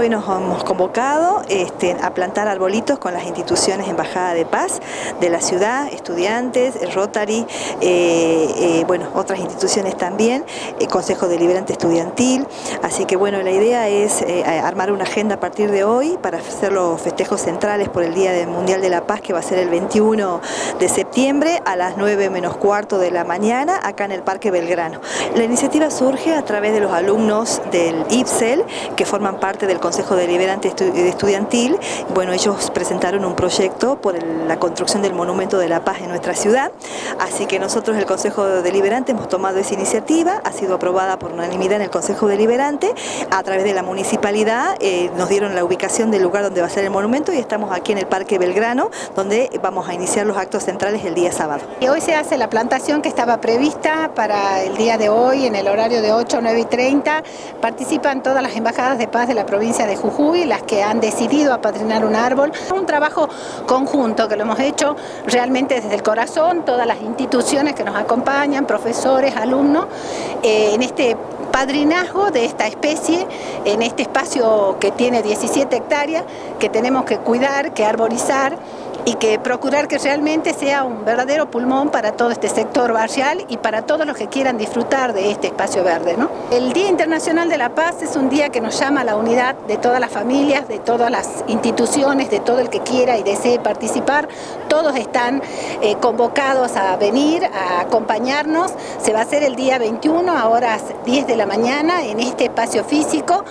hoy nos hemos convocado este, a plantar arbolitos con las instituciones Embajada de Paz de la ciudad, estudiantes, Rotary, eh, eh, bueno, otras instituciones también, el Consejo Deliberante Estudiantil, así que bueno, la idea es eh, armar una agenda a partir de hoy para hacer los festejos centrales por el Día Mundial de la Paz que va a ser el 21 de septiembre a las 9 menos cuarto de la mañana acá en el Parque Belgrano. La iniciativa surge a través de los alumnos del IPSEL que forman parte del Consejo Deliberante Estudiantil. Bueno, ellos presentaron un proyecto por la construcción del Monumento de la Paz en nuestra ciudad, así que nosotros el Consejo Deliberante hemos tomado esa iniciativa, ha sido aprobada por unanimidad en el Consejo Deliberante, a través de la municipalidad eh, nos dieron la ubicación del lugar donde va a ser el monumento y estamos aquí en el Parque Belgrano, donde vamos a iniciar los actos centrales el día sábado. Hoy se hace la plantación que estaba prevista para el día de hoy en el horario de 8, 9 y 30, participan todas las embajadas de paz de la de Jujuy, las que han decidido apadrinar un árbol. Un trabajo conjunto que lo hemos hecho realmente desde el corazón, todas las instituciones que nos acompañan, profesores, alumnos, eh, en este padrinazgo de esta especie en este espacio que tiene 17 hectáreas que tenemos que cuidar, que arborizar y que procurar que realmente sea un verdadero pulmón para todo este sector barrial y para todos los que quieran disfrutar de este espacio verde. ¿no? El Día Internacional de la Paz es un día que nos llama a la unidad de todas las familias, de todas las instituciones, de todo el que quiera y desee participar. Todos están eh, convocados a venir, a acompañarnos. Se va a hacer el día 21 a horas 10 de la mañana en este espacio físico.